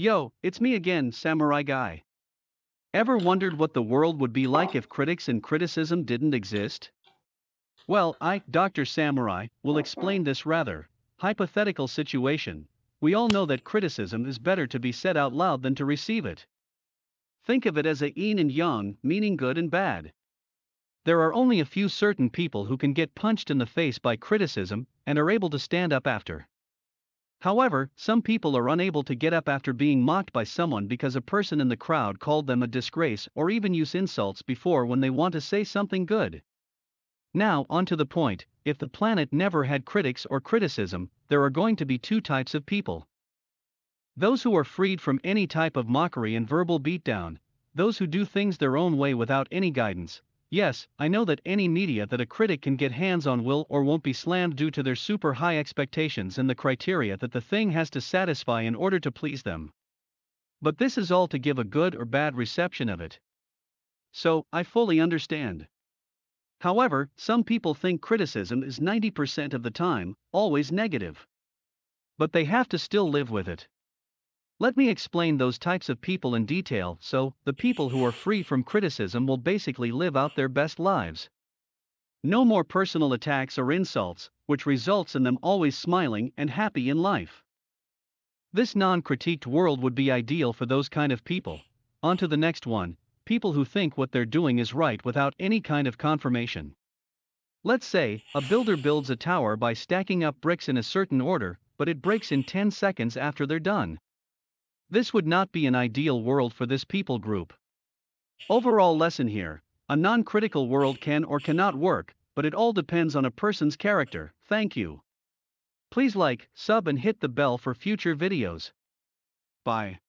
Yo, it's me again, Samurai Guy. Ever wondered what the world would be like if critics and criticism didn't exist? Well, I, Dr. Samurai, will explain this rather hypothetical situation. We all know that criticism is better to be said out loud than to receive it. Think of it as a yin and yang, meaning good and bad. There are only a few certain people who can get punched in the face by criticism and are able to stand up after. However, some people are unable to get up after being mocked by someone because a person in the crowd called them a disgrace or even use insults before when they want to say something good. Now, on to the point if the planet never had critics or criticism, there are going to be two types of people. Those who are freed from any type of mockery and verbal beatdown, those who do things their own way without any guidance, Yes, I know that any media that a critic can get hands on will or won't be slammed due to their super high expectations and the criteria that the thing has to satisfy in order to please them. But this is all to give a good or bad reception of it. So, I fully understand. However, some people think criticism is 90% of the time, always negative. But they have to still live with it. Let me explain those types of people in detail so, the people who are free from criticism will basically live out their best lives. No more personal attacks or insults, which results in them always smiling and happy in life. This non critiqued world would be ideal for those kind of people. On to the next one people who think what they're doing is right without any kind of confirmation. Let's say, a builder builds a tower by stacking up bricks in a certain order, but it breaks in 10 seconds after they're done. This would not be an ideal world for this people group. Overall lesson here a non critical world can or cannot work, but it all depends on a person's character. Thank you. Please like, sub, and hit the bell for future videos. Bye.